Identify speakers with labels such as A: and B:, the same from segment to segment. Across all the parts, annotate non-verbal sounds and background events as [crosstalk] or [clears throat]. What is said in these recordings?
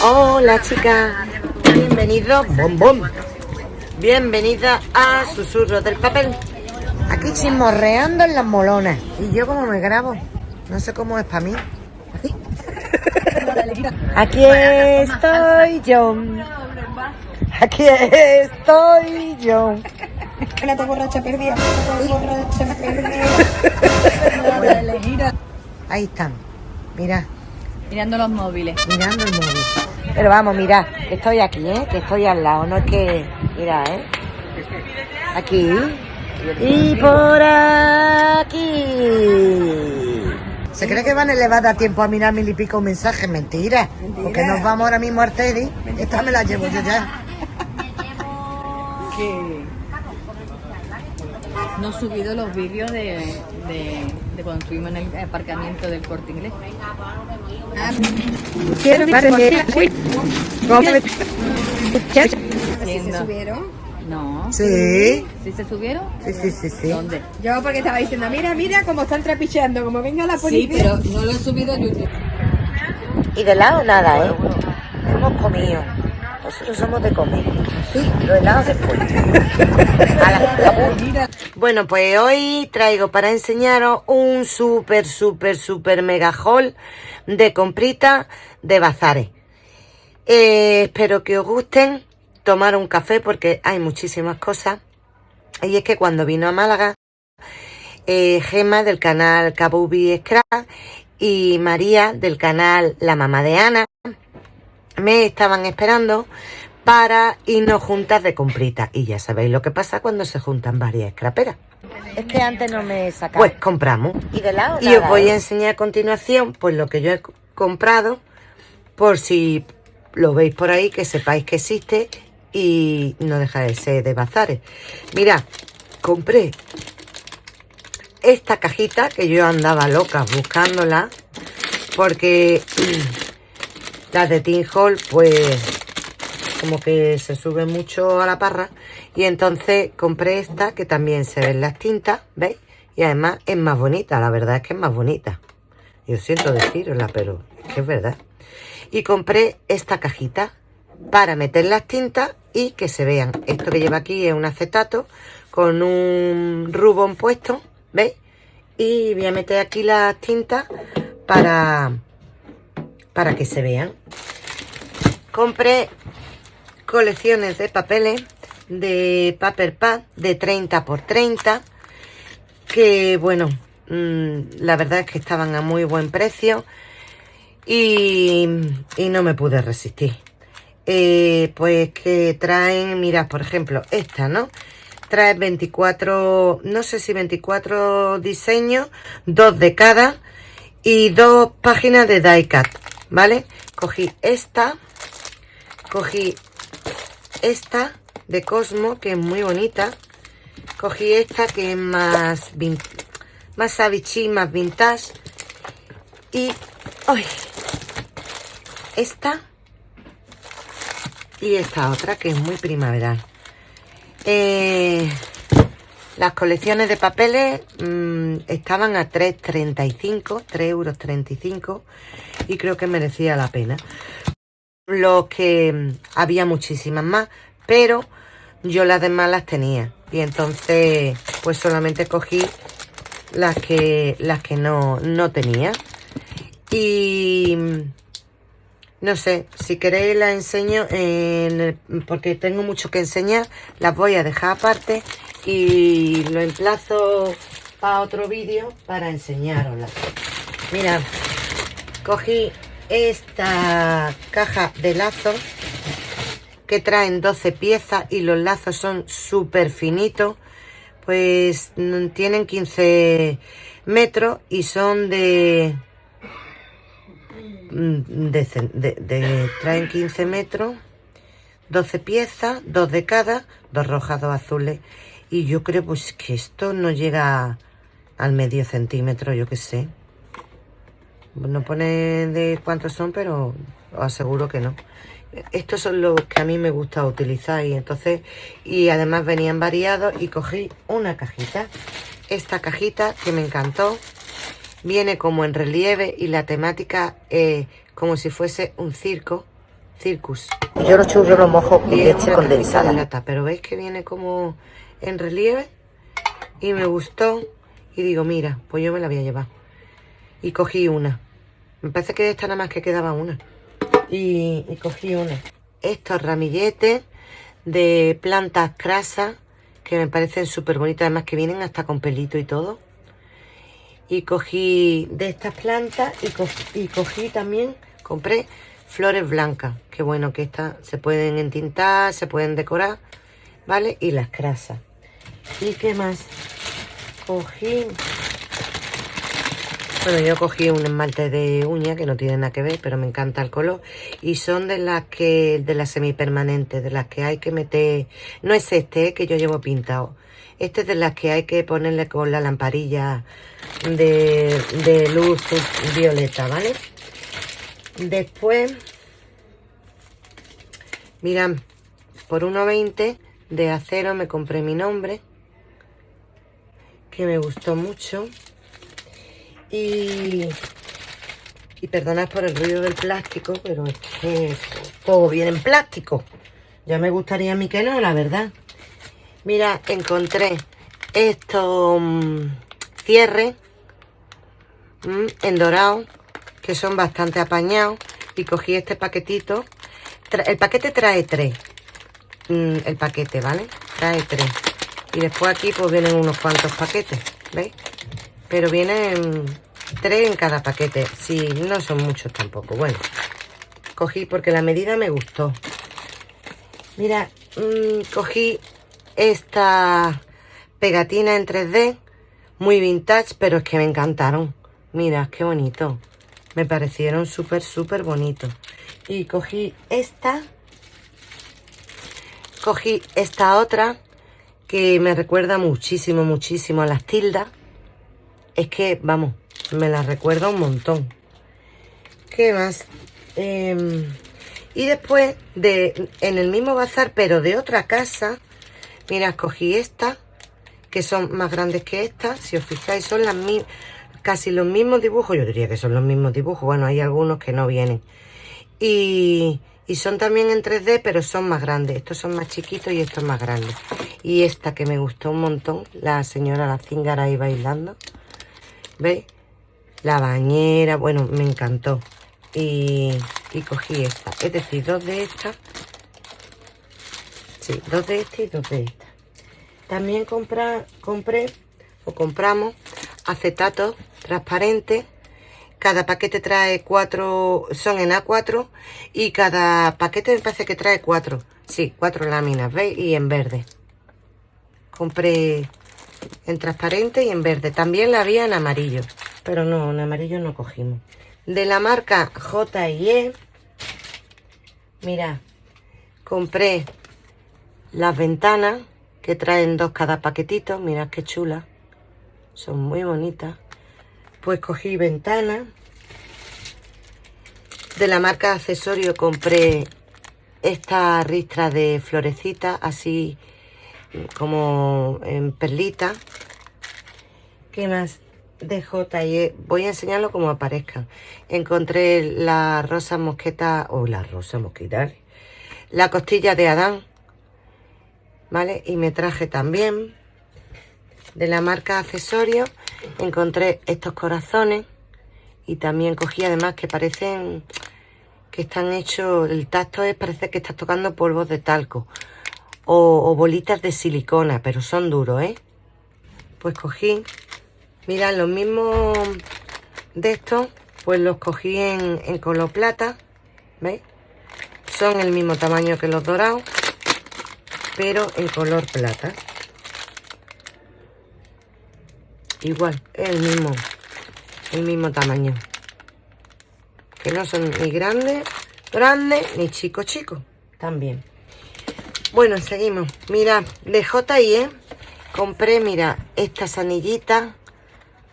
A: Hola chicas, bienvenidos, bom Bienvenida a Susurros del Papel. Aquí chismorreando en las molonas. Y yo como me grabo, no sé cómo es para mí. Así. [laughs] Aquí estoy yo. Aquí estoy yo.
B: Una borracha perdida. borracha
A: perdida. [laughs] Ahí están. Mira.
B: Mirando los móviles.
A: Mirando el móvil. Pero vamos, mira, que estoy aquí, ¿eh? Que estoy al lado, no es que... Mira, ¿eh? Aquí. Y por aquí. ¿Se cree que van a elevar a tiempo a mirar mil y pico mensajes? Mentira. Porque nos vamos ahora mismo a Teddy. Esta me la llevo yo ya.
B: No he subido los vídeos de, de, cuando estuvimos en el aparcamiento del corte inglés. Quiero ¿Se subieron? No.
A: Sí.
B: ¿Sí se subieron?
A: Sí, sí, sí, sí.
B: ¿Dónde? Yo porque estaba diciendo, mira, mira cómo están trapicheando, como venga la policía. Sí, pero no lo he subido a YouTube.
A: Y de lado nada, ¿eh? Hemos comido. Nosotros somos de comer. [laughs] Bueno, pues hoy traigo para enseñaros un súper, súper, súper mega haul de comprita de bazares. Eh, espero que os gusten tomar un café porque hay muchísimas cosas. Y es que cuando vino a Málaga, eh, Gema del canal Kabubi Scrap y María del canal La Mamá de Ana me estaban esperando para irnos juntas de comprita. Y ya sabéis lo que pasa cuando se juntan varias escraperas. Es que antes no me sacaba. Pues compramos. Y de lado. Y os voy a ¿eh? enseñar a continuación pues lo que yo he comprado por si lo veis por ahí, que sepáis que existe y no deja de ser de bazares. Mira, compré esta cajita que yo andaba loca buscándola porque [clears throat] las de Tin Hall pues como que se sube mucho a la parra y entonces compré esta que también se ven las tintas, ¿veis? Y además es más bonita, la verdad es que es más bonita. Yo siento decirosla, pero es que es verdad. Y compré esta cajita para meter las tintas y que se vean. Esto que lleva aquí es un acetato con un rubón puesto, ¿veis? Y voy a meter aquí las tintas para, para que se vean. Compré colecciones de papeles de Paper Pad de 30 por 30 que bueno mm, la verdad es que estaban a muy buen precio y, no me pude resistir. Eh, pues que traen mirad por ejemplo esta no trae 24 no sé si 24 diseños dos de cada y dos páginas de die cut vale cogí esta cogí esta de Cosmo, que es muy bonita. Cogí esta que es más, más sabichí, más vintage. Y hoy esta y esta otra que es muy primaveral. Eh, las colecciones de papeles mm, estaban a 3,35, 3,35 euros y creo que merecía la pena lo que mm, había muchísimas más, pero yo las demás las tenía. Y entonces, pues solamente cogí las que, las que no, no tenía. Y mm, no sé, si queréis las enseño, en porque tengo mucho que enseñar, las voy a dejar aparte y lo emplazo para otro vídeo para enseñaroslas. Mirad, cogí esta caja de lazos que traen 12 piezas y los lazos son súper finitos pues mm, tienen 15 metros y son de, mm, de, traen 15 metros 12 piezas, dos de cada dos rojas, dos azules. Y yo creo pues que esto no llega al medio centímetro, yo que sé no pone de cuántos son, pero os aseguro que no. Estos son los que a mí me gusta utilizar y entonces, y además venían variados y cogí una cajita. Esta cajita que me encantó, viene como en relieve y la temática es como si fuese un circo, Circus.
C: Yo los churros los mojo con leche condensada.
A: lata, pero veis que viene como en relieve y me gustó y digo, mira, pues yo me la voy a llevar. Y cogí una. Me parece que de esta nada más que quedaba una. Y, cogí una. Estos ramilletes de plantas crasas que me parecen súper bonitas, además que vienen hasta con pelito y todo. Y cogí de estas plantas y, y cogí también, compré flores blancas. Que bueno, que estas se pueden entintar, se pueden decorar, ¿vale? Y las crasas. ¿Y qué más? Cogí... Bueno, yo cogí un esmalte de uña que no tiene nada que ver, pero me encanta el color. Y son de las que, de las semipermanentes, de las que hay que meter. No es este eh, que yo llevo pintado. Este es de las que hay que ponerle con la lamparilla de, de luz violeta, ¿vale? Después, mirad, por 1,20 de acero me compré mi nombre, que me gustó mucho. Y, y perdonad por el ruido del plástico, pero es que todo viene en plástico. Ya me gustaría a mí que no, la verdad. Mira, encontré estos mm, cierres mm, en dorado, que son bastante apañados. Y cogí este paquetito. El paquete trae tres. Mm, el paquete, ¿vale? Trae tres. Y después aquí pues vienen unos cuantos paquetes, ¿veis? Pero vienen tres en cada paquete. Sí, no son muchos tampoco. Bueno, cogí porque la medida me gustó. Mira, mm, cogí esta pegatina en 3D, muy vintage, pero es que me encantaron. Mira, qué bonito. Me parecieron súper, súper bonitos. Y cogí esta. Cogí esta otra que me recuerda muchísimo, muchísimo a las tildas. Es que, vamos, me la recuerda un montón. ¿Qué más? Em, y después, de, en el mismo bazar, pero de otra casa, mira, escogí esta, que son más grandes que esta. Si os fijáis, son las mi- casi los mismos dibujos. Yo diría que son los mismos dibujos. Bueno, hay algunos que no vienen. Y, y son también en 3D, pero son más grandes. Estos son más chiquitos y estos más grandes. Y esta que me gustó un montón, la señora la cíngara ahí bailando. ¿Veis? La bañera, bueno, me encantó. Y, y cogí esta. Es decir, dos de estas. Sí, dos de esta y dos de esta. También compra, compré o compramos acetato transparente. Cada paquete trae cuatro, son en A4 y cada paquete me parece que trae cuatro. Sí, cuatro láminas, ¿veis? Y en verde. Compré en transparente y en verde. También la había en amarillo, pero no, en amarillo no cogimos. De la marca J&E, mira, compré las ventanas que traen dos cada paquetito. Mirad qué chula. Son muy bonitas. Pues cogí ventanas. De la marca accesorio compré esta ristra de florecitas, así como en perlita. ¿Qué más? De J&E. Voy a enseñarlo como aparezcan. Encontré la rosa mosqueta, o la rosa mosquita, la costilla de Adán, ¿vale? Y me traje también de la marca accesorio, encontré estos corazones y también cogí además que parecen que están hechos, el tacto es, parece que estás tocando polvos de talco o, o bolitas de silicona, pero son duros, ¿eh? Pues cogí, mirad, los mismos de estos, pues los cogí en, en color plata, ¿veis? Son el mismo tamaño que los dorados, pero en color plata. Igual, el mismo, el mismo tamaño. Que no son ni grandes, grandes, ni chicos, chicos. También. Bueno, seguimos. Mira, de J&E compré, mira, estas anillitas.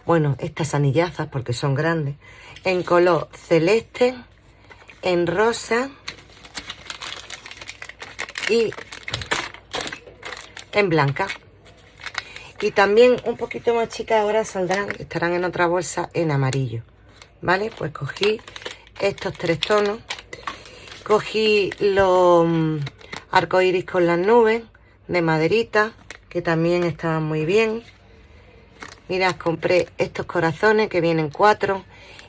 A: Bueno, estas anillazas porque son grandes. En color celeste, en rosa y en blanca. Y también un poquito más chicas ahora saldrán, estarán en otra bolsa en amarillo. ¿Vale? Pues cogí estos tres tonos. Cogí los mm, arcoiris con las nubes de maderita, que también estaban muy bien. Mirad, compré estos corazones que vienen cuatro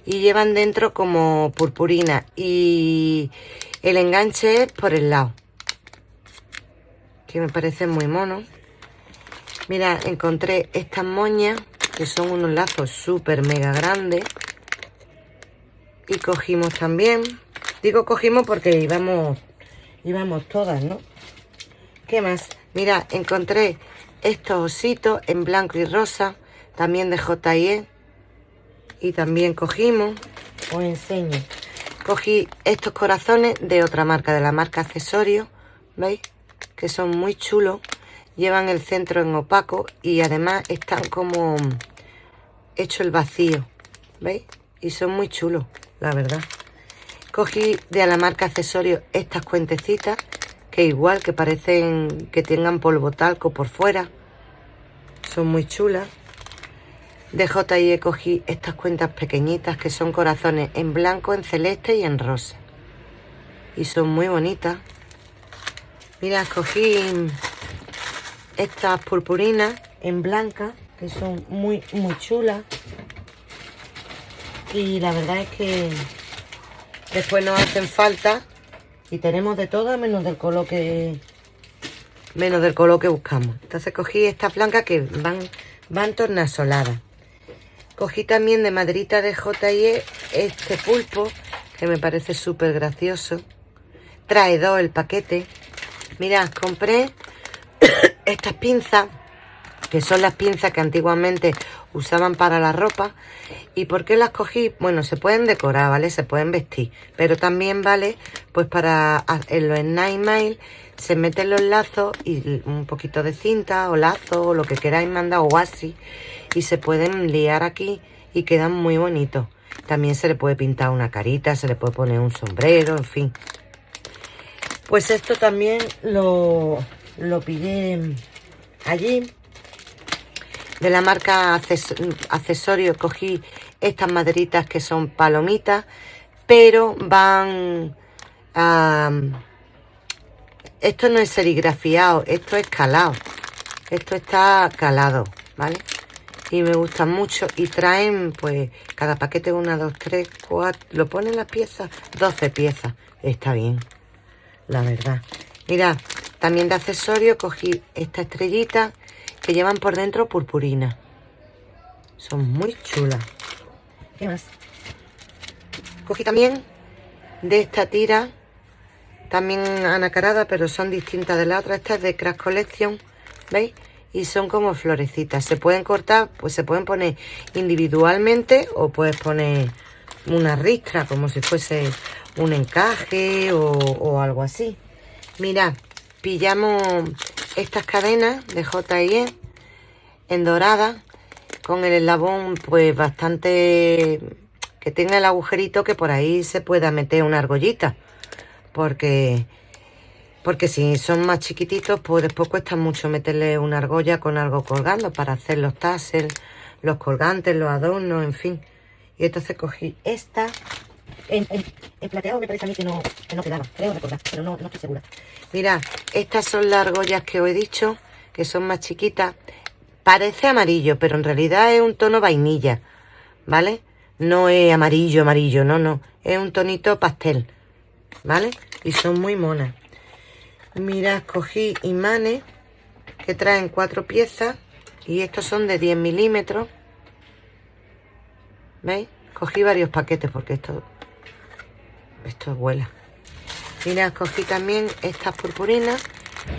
A: y llevan dentro como purpurina y el enganche es por el lado que me parece muy mono. Mira encontré estas moñas que son unos lazos súper mega grandes. Y cogimos también digo cogimos porque íbamos íbamos todas no qué más mira encontré estos ositos en blanco y rosa también de J&E y también cogimos, os enseño, cogí estos corazones de otra marca, de la marca Accesorio, ¿veis? Que son muy chulos, llevan el centro en opaco y además están como hecho el vacío, ¿veis? Y son muy chulos, la verdad. Cogí de la marca Accesorio estas cuentecitas, que igual que parecen que tengan polvo talco por fuera, son muy chulas. De J&E cogí estas cuentas pequeñitas que son corazones en blanco, en celeste y en rosa. Y son muy bonitas. Mira, cogí estas purpurinas en blanca que son muy, muy chulas. Y la verdad es que después nos hacen falta y tenemos de todo menos del color que menos del color que buscamos. Entonces cogí estas blancas que van, van tornasoladas. Cogí también de maderita de J&E este pulpo, que me parece súper gracioso. Trae dos el paquete. Mirad, compré [coughs] estas pinzas, que son las pinzas que antiguamente usaban para la ropa. ¿Y por qué las cogí? Bueno, se pueden decorar, ¿vale? Se pueden vestir. Pero también vale, pues para en los Nine Mail se meten los lazos y un poquito de cinta o lazo o lo que queráis mandar o así y se pueden liar aquí y quedan muy bonitos. También se le puede pintar una carita, se le puede poner un sombrero, en fin. Pues esto también lo, lo pillé allí. De la marca Accesorios cogí estas maderitas que son palomitas, pero van a... Esto no es serigrafiado, esto es calado. Esto está calado, ¿vale? Y me gustan mucho y traen pues cada paquete una, dos, tres, cuatro, lo ponen las piezas, 12 piezas, está bien, la verdad. Mira, también de accesorio cogí esta estrellita que llevan por dentro purpurina. Son muy chulas. ¿Qué más? Cogí también de esta tira, también anacarada, pero son distintas de la otra. Esta es de Crash Collection, ¿veis? Y son como florecitas. Se pueden cortar, pues se pueden poner individualmente o puedes poner una ristra como si fuese un encaje o, algo así. Mirad, pillamos estas cadenas de J&E en dorada con el eslabón pues bastante que tenga el agujerito que por ahí se pueda meter una argollita porque porque si son más chiquititos, pues después cuesta mucho meterle una argolla con algo colgando para hacer los tassels, los colgantes, los adornos, en fin. Y entonces cogí esta. En, plateado me parece a mí que no, quedaba, creo recordar, pero no, no estoy segura. Mira, estas son las argollas que os he dicho, que son más chiquitas. Parece amarillo, pero en realidad es un tono vainilla, ¿vale? No es amarillo, amarillo, no, no. Es un tonito pastel, ¿vale? Y son muy monas. Mirad, cogí imanes que traen cuatro piezas y estos son de 10 milímetros. ¿Veis? Cogí varios paquetes porque esto, esto vuela. Mirad, cogí también estas purpurinas,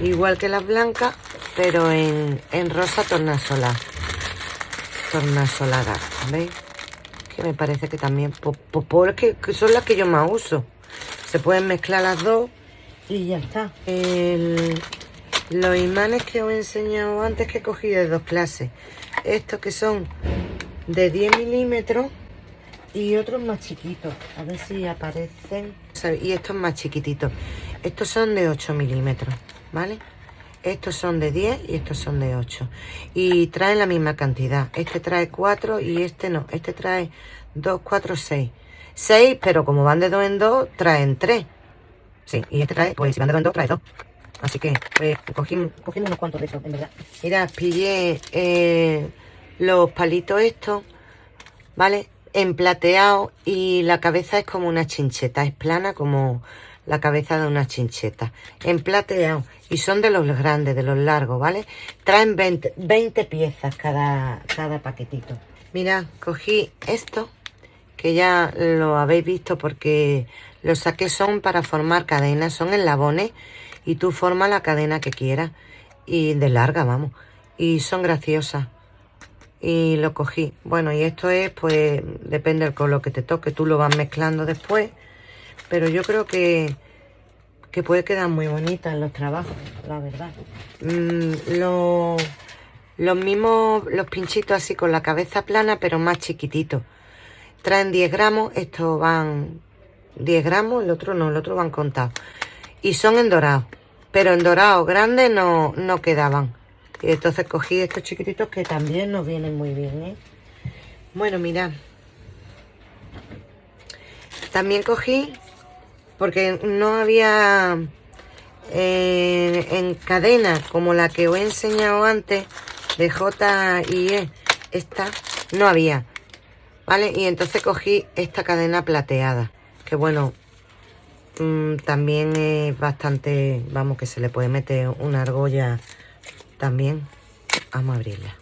A: igual que las blancas, pero en, rosa tornasolar. Tornasolada, ¿veis? Que me parece que también, porque son las que yo más uso. Se pueden mezclar las dos y ya está. los imanes que os he enseñado antes que he cogido de dos clases. Estos que son de 10 milímetros y otros más chiquitos. A ver si aparecen. Y estos más chiquititos. Estos son de 8 milímetros, ¿vale? Estos son de 10 y estos son de 8. Y traen la misma cantidad. Este trae 4 y este no. Este trae 2, 4, 6. 6, pero como van de 2 en 2, traen 3. Sí, y este trae, pues si van de dos trae dos. Así que, pues, cogimos unos cuantos de esos, en verdad. Mira, pillé eh, los palitos estos, ¿vale? En plateado y la cabeza es como una chincheta, es plana como la cabeza de una chincheta. En plateado y son de los grandes, de los largos, ¿vale? Traen 20, 20 piezas cada, cada paquetito. Mira, cogí esto, que ya lo habéis visto porque los saqué son para formar cadenas, son enlabones y tú formas la cadena que quieras y de larga, vamos. Y son graciosas. Y lo cogí. Bueno, y esto es, pues, depende del color que te toque. Tú lo vas mezclando después. Pero yo creo que, que puede quedar muy bonita en los trabajos, la verdad. Mm, los mismos, los pinchitos así con la cabeza plana, pero más chiquititos. Traen 10 gramos, estos van 10 gramos, el otro no, el otro van contados. Y son en dorado, pero en dorado grande no, no quedaban. Y entonces cogí estos chiquititos que también nos vienen muy bien, ¿eh? Bueno, mirad. También cogí, porque no había eh, en cadena como la que os he enseñado antes, de J y E, esta no había, ¿vale? Y entonces cogí esta cadena plateada que bueno, mm, también es bastante, vamos, que se le puede meter una argolla también. Vamos a abrirla.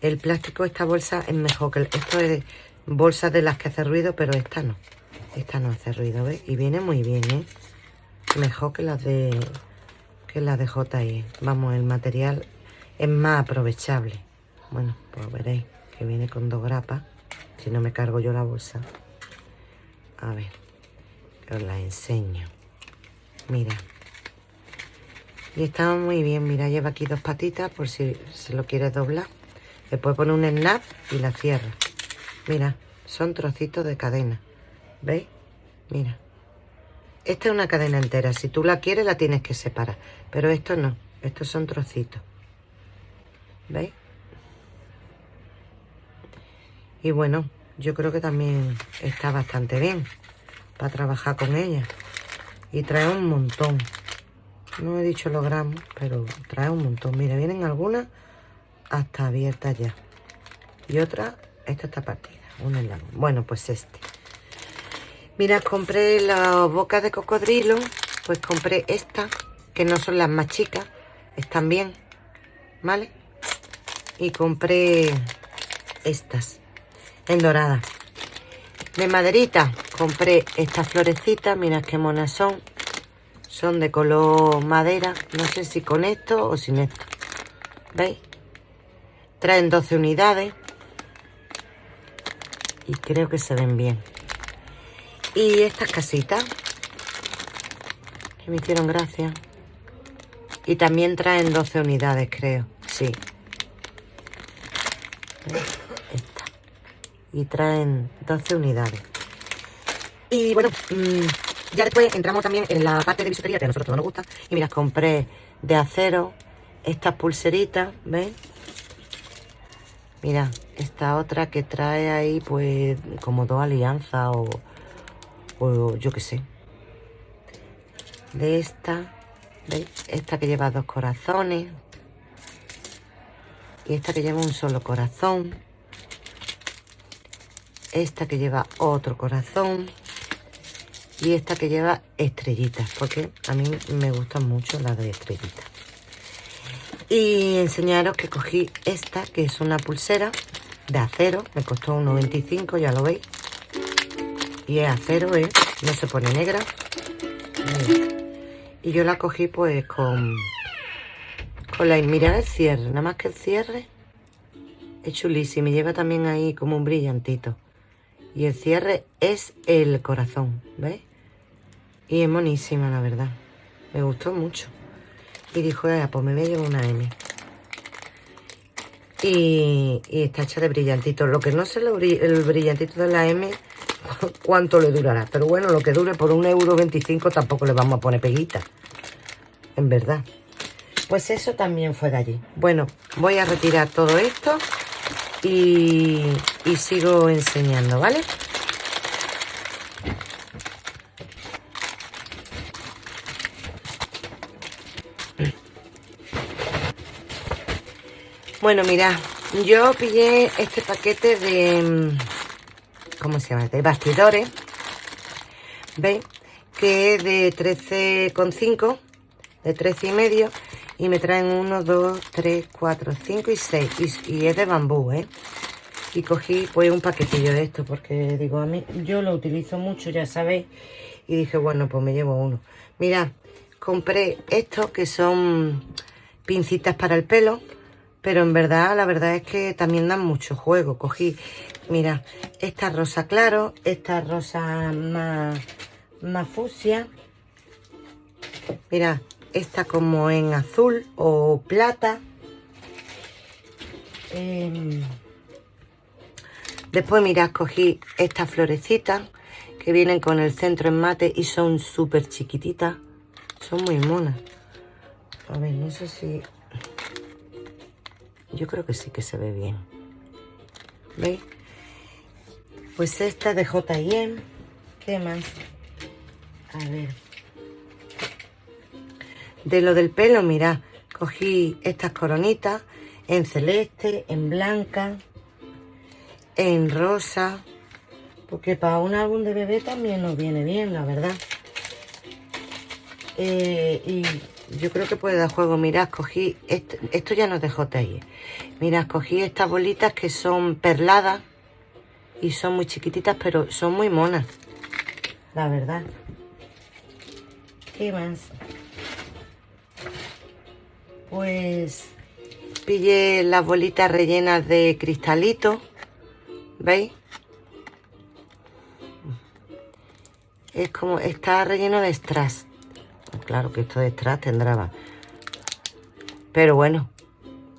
A: El plástico, esta bolsa es mejor que... Esto es bolsas de las que hace ruido, pero esta no. Esta no hace ruido, ¿ves? Y viene muy bien, ¿eh? Mejor que las de... Que las de JI. Vamos, el material es más aprovechable. Bueno, pues veréis que viene con dos grapas. Si no me cargo yo la bolsa. A ver, os la enseño. Mira. Y está muy bien, mira, lleva aquí dos patitas por si se lo quieres doblar. Le puedes poner un snap y la cierra. Mira, son trocitos de cadena. ¿Veis? Mira. Esta es una cadena entera. Si tú la quieres, la tienes que separar. Pero esto no. Estos son trocitos. ¿Veis? Y bueno, yo creo que también está bastante bien para trabajar con ella. Y trae un montón. No he dicho los gramos, pero trae un montón. Mira, vienen algunas hasta abiertas ya. Y otra, esta está partida. Una en. Bueno, pues este. Mira, compré las bocas de cocodrilo. Pues compré estas, que no son las más chicas. Están bien, ¿vale? Y compré estas en dorada. De maderita compré estas florecitas, mirad qué monas son. Son de color madera, no sé si con esto o sin esto. ¿Veis? Traen 12 unidades. Y creo que se ven bien. Y estas casitas, que me hicieron gracia. Y también traen 12 unidades, creo. Sí y traen 12 unidades. Y bueno, mm, ya después entramos también en la parte de bisutería que a nosotros todo nos gusta. Y mira, compré de acero estas pulseritas, ¿ves? Mira, esta otra que trae ahí pues como dos alianzas o, o yo qué sé. De esta, ¿veis? Esta que lleva dos corazones. Y esta que lleva un solo corazón esta que lleva otro corazón y esta que lleva estrellitas, porque a mí me gustan mucho las de estrellitas. Y enseñaros que cogí esta, que es una pulsera de acero, me costó un 95, ya lo veis. Y es acero, ¿eh? no se pone negra. Y yo la cogí pues con, con la... Mirad el cierre, nada más que el cierre es chulísimo. Lleva también ahí como un brillantito. Y el cierre es el corazón, ¿veis? Y es monísima, la verdad. Me gustó mucho. Y dijo, pues me voy a llevar una M. Y, está hecha de brillantito. Lo que no sé el brillantito de la M, [laughs] cuánto le durará. Pero bueno, lo que dure por un euro 25 tampoco le vamos a poner peguita. En verdad. Pues eso también fue de allí. Bueno, voy a retirar todo esto y, sigo enseñando, ¿vale? Bueno, mirad, yo pillé este paquete de... Mm, ¿Cómo se llama? De bastidores. ¿Veis? Que es de 13,5, de 13 y medio y me traen 1, 2, 3, 4, 5 y 6. Y, es de bambú, ¿eh? Y cogí pues un paquetillo de esto porque digo, a mí yo lo utilizo mucho, ya sabéis. Y dije, bueno, pues me llevo uno. Mira, compré estos que son pincitas para el pelo pero en verdad, la verdad es que también dan mucho juego. Cogí, mira, esta rosa claro, esta rosa más, más fucsia. Mira, esta como en azul o plata. Em, después, mira, cogí estas florecitas que vienen con el centro en mate y son súper chiquititas. Son muy monas. A ver, no sé si yo creo que sí que se ve bien. ¿Veis? Pues esta de J&M. ¿Qué más? A ver. De lo del pelo, mira, cogí estas coronitas en celeste, en blanca, en rosa, porque para un álbum de bebé también nos viene bien, la verdad. Eh, y yo creo que puede dar juego. Mirad, cogí, esto, ya no es de JI. Mirad, cogí estas bolitas que son perladas y son muy chiquititas, pero son muy monas. La verdad. ¿Qué más? Pues pillé las bolitas rellenas de cristalito. ¿Veis? Es como, está relleno de strass. Claro que esto de detrás tendrá Pero bueno,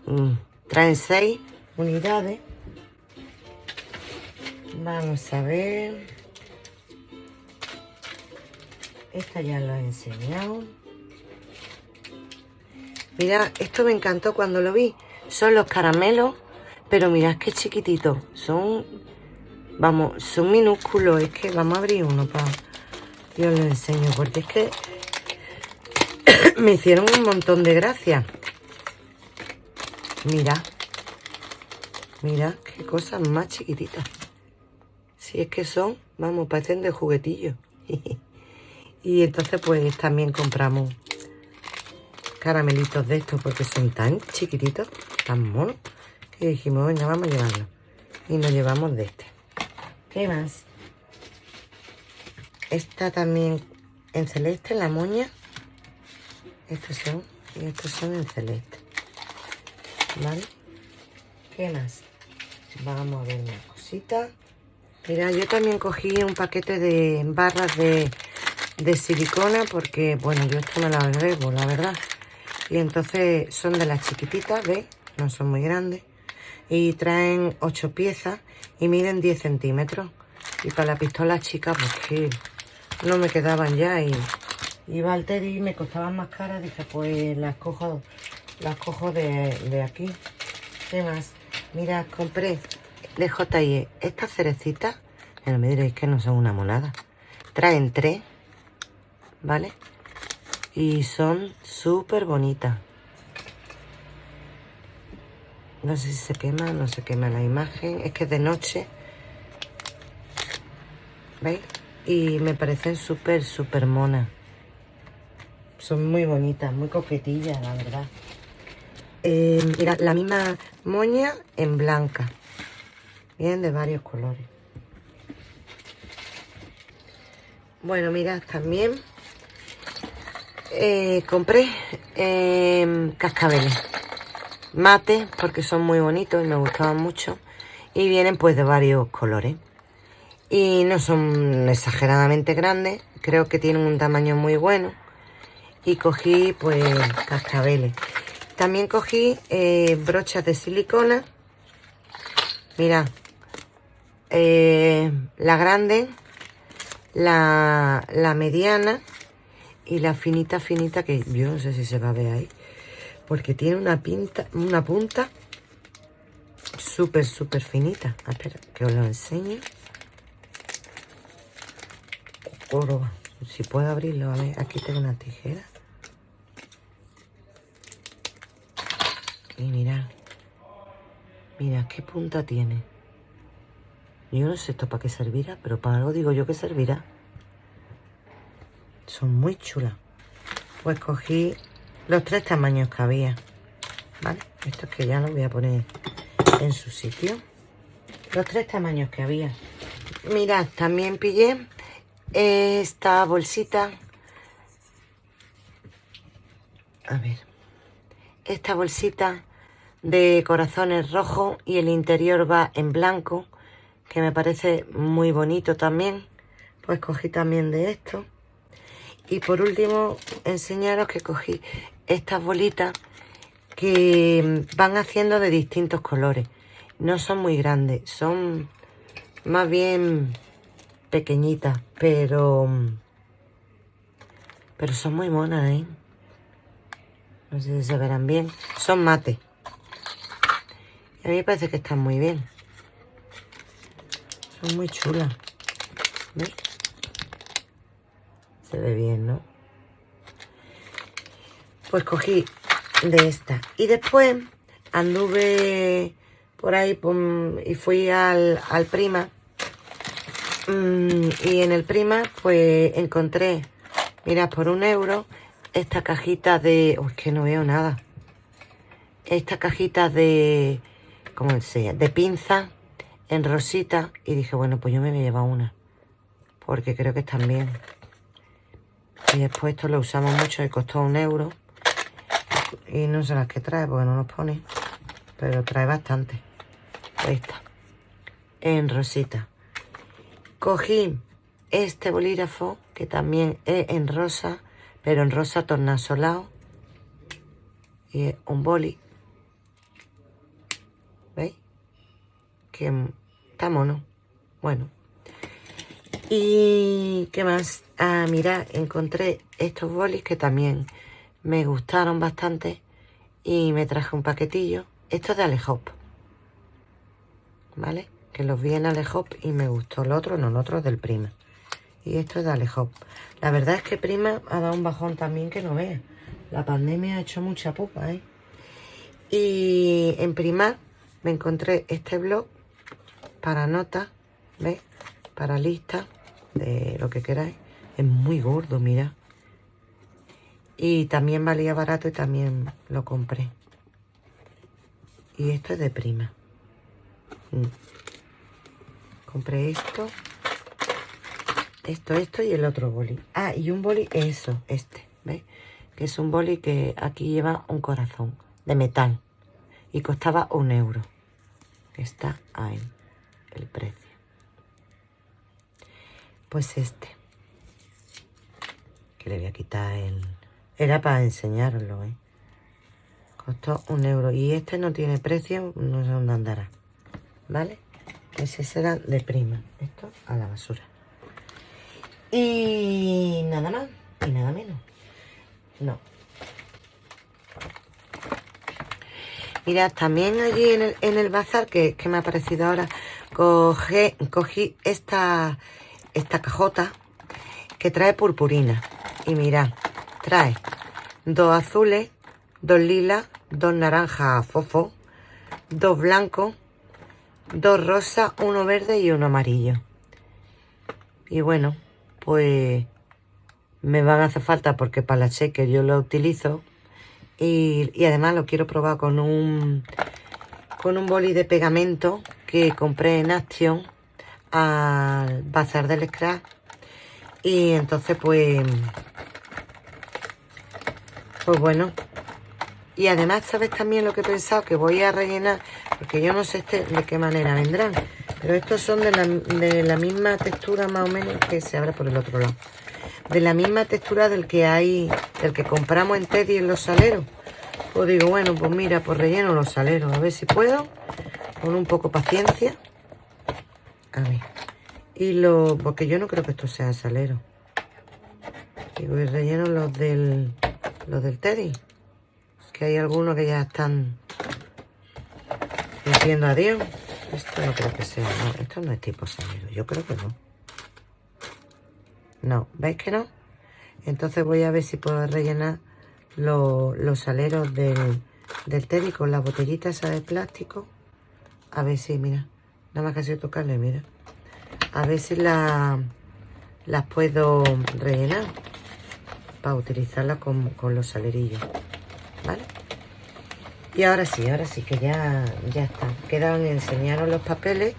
A: mm, traen seis unidades. Vamos a ver. Esta ya lo he enseñado. Mira, esto me encantó cuando lo vi. Son los caramelos, pero mirad qué chiquititos. Son, vamos, son minúsculos. Es que vamos a abrir uno para... Yo lo enseño, porque es que [coughs] me hicieron un montón de gracia. Mira. Mira qué cosas más chiquititas. Si es que son, vamos, parecen de juguetillo. [laughs] y entonces pues también compramos caramelitos de estos porque son tan chiquititos, tan monos, que dijimos, venga, vamos a llevarlo. Y nos llevamos de este. ¿Qué más? Esta también en celeste, la moña. Estos son, y estos son en celeste. ¿Vale? ¿Qué más? Vamos a ver una cosita. Mira, yo también cogí un paquete de barras de, silicona porque, bueno, yo esto me lo agrego, la verdad. Y entonces son de las chiquititas, ¿ves? No son muy grandes. Y traen 8 piezas y miden 10 centímetros. Y para la pistola chica, pues que no me quedaban ya y Iba al y me costaban más caras. Dije, pues las cojo, las cojo de, aquí. ¿Qué más? Mira, compré de J&E estas cerecitas. No me diréis que no son una monada. Traen tres, ¿vale? Y son súper bonitas. No sé si se quema, no se quema la imagen. Es que es de noche. ¿Veis? Y me parecen súper, súper monas. Son muy bonitas, muy coquetillas, la verdad. Eh, mira, la misma moña en blanca. Vienen de varios colores. Bueno, mirad, también eh, compré eh, cascabeles. Mate, porque son muy bonitos y me gustaban mucho. Y vienen pues de varios colores. Y no son exageradamente grandes. Creo que tienen un tamaño muy bueno y cogí pues cascabeles. También cogí eh, brochas de silicona. Mira, eh, la grande, la, la mediana y la finita finita que yo no sé si se va a ver ahí. Porque tiene una, pinta, una punta súper, súper finita. Ah, espera, que os lo enseñe. Si puedo abrirlo, a ver, aquí tengo una tijera. Y mirad, Mira, qué punta tiene. Yo no sé esto para qué servirá, pero para algo digo yo que servirá. Son muy chulas. Pues cogí los tres tamaños que había. ¿Vale? Estos que ya los voy a poner en su sitio. Los tres tamaños que había. Mirad, también pillé esta bolsita. A ver. Esta bolsita de corazones rojos y el interior va en blanco, que me parece muy bonito también. Pues cogí también de esto. Y por último, enseñaros que cogí estas bolitas que van haciendo de distintos colores. No son muy grandes, son más bien pequeñitas, pero pero son muy monas, ¿eh? No sé si se verán bien. Son mate. a mí me parece que están muy bien. Son muy chulas. ¿Ves? Se ve bien, ¿no? Pues cogí de esta. Y después anduve por ahí y fui al, al Prima. Mm, y en el Prima pues encontré, mira, por un euro, esta cajita de... Uy, que no veo nada. Esta cajita de... ¿Cómo se De pinza en rosita. Y dije, bueno, pues yo me voy a llevar una. Porque creo que están bien. Y después esto lo usamos mucho y costó un euro. Y no sé las que trae porque no nos pone. Pero trae bastante. Ahí está. En rosita. Cogí este bolígrafo que también es en rosa. Pero en rosa tornasolado. Y es un boli. ¿Veis? Que está mono. Bueno. Y qué más. Ah, mira, encontré estos bolis que también me gustaron bastante. Y me traje un paquetillo. Esto es de Alejop. ¿Vale? Que los vi en Alejop y me gustó. El otro no, el otro del Prima. Y esto es de Alejop. La verdad es que Prima ha dado un bajón también que no vea. La pandemia ha hecho mucha pupa, ¿eh? Y en Prima me encontré este blog para notas, ¿ves? Para listas de lo que queráis. Es muy gordo, mira. Y también valía barato y también lo compré. Y esto es de prima. Mm. Compré esto. Esto, esto y el otro boli. Ah, y un boli, eso, este, ¿ves? Que es un boli que aquí lleva un corazón de metal. Y costaba un euro. Está ahí el precio pues este que le voy a quitar el era para enseñarlo ¿eh? costó un euro y este no tiene precio no sé dónde andará vale ese será de prima esto a la basura y nada más y nada menos no Mirad, también allí en el, en el bazar, que, que me ha parecido ahora, cogí, cogí esta, esta cajota que trae purpurina. Y mirad, trae dos azules, dos lilas, dos naranjas fofo, dos blancos, dos rosas, uno verde y uno amarillo. Y bueno, pues me van a hacer falta porque para la cheque yo lo utilizo. Y, además lo quiero probar con un con un boli de pegamento que compré en Action al bazar del scrap y entonces pues pues bueno. Y además sabes también lo que he pensado que voy a rellenar porque yo no sé este de qué manera vendrán. Pero estos son de la, de la misma textura más o menos que se abre por el otro lado. De la misma textura del que hay del que compramos en Teddy en los saleros. Pues digo bueno pues mira pues relleno los saleros. A ver si puedo con un poco paciencia. A ver. Y lo... Porque yo no creo que esto sea salero. Y voy relleno los del... Los del Teddy. Que hay algunos que ya están... Diciendo adiós. Esto no creo que sea. No, esto no es tipo salero. Yo creo que no. No. ¿Veis que no? Entonces voy a ver si puedo rellenar los, los saleros del, del Teddy con la botellita esa de plástico. A ver si, mira. Nada más que sido tocarle, mira. A ver si la, las puedo rellenar. Para utilizarlas con, con los salerillos. ¿Vale? Y ahora sí, ahora sí que ya, ya está. Quedan enseñaros los papeles,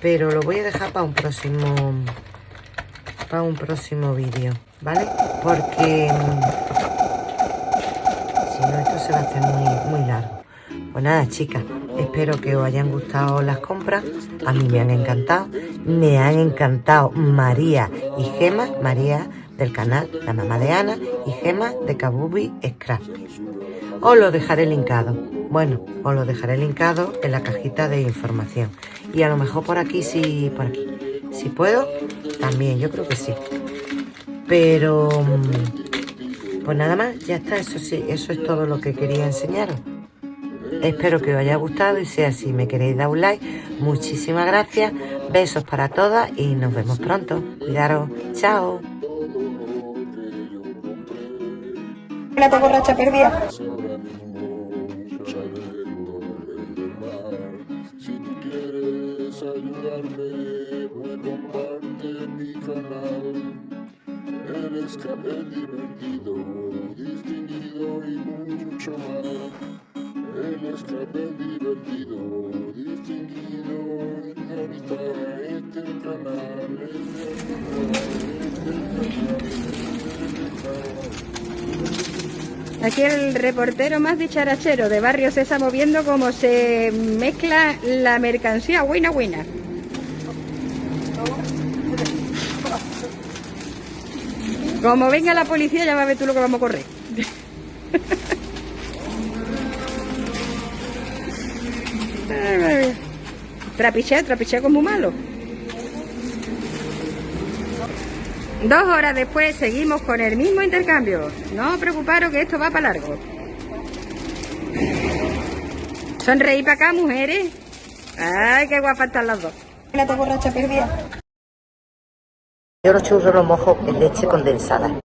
A: pero lo voy a dejar para un próximo para un próximo vídeo, ¿vale? Porque si no esto se va a hacer muy, muy largo. Pues nada, chicas, espero que os hayan gustado las compras. A mí me han encantado. Me han encantado María y Gema, María del canal La Mamá de Ana y Gema de Kabubi Scrap. Os lo dejaré linkado. Bueno, os lo dejaré linkado en la cajita de información. Y a lo mejor por aquí, sí, por aquí. Si puedo, también, yo creo que sí. Pero, mm, pues nada más, ya está, eso sí, eso es todo lo que quería enseñaros. Espero que os haya gustado y si así me queréis dar un like, muchísimas gracias. Besos para todas y nos vemos pronto. Cuidaros. Chao.
C: La borracha perdida. Si tú quieres ayudarme, pues comparte mi canal. El escape divertido, distinguido y mucho más. Este canal.
B: Aquí el reportero más dicharachero de Barrio Sésamo viendo cómo se mezcla la mercancía. Buena, buena. Como venga la policía ya va a ver tú lo que vamos a correr. Trapichea, trapichea como malo. Dos horas después seguimos con el mismo intercambio. No os preocuparos que esto va para largo. Sonreí para acá, mujeres. Ay, qué guapas están las dos.
C: La borracha perdida.
A: Yo los churros los mojo en leche condensada.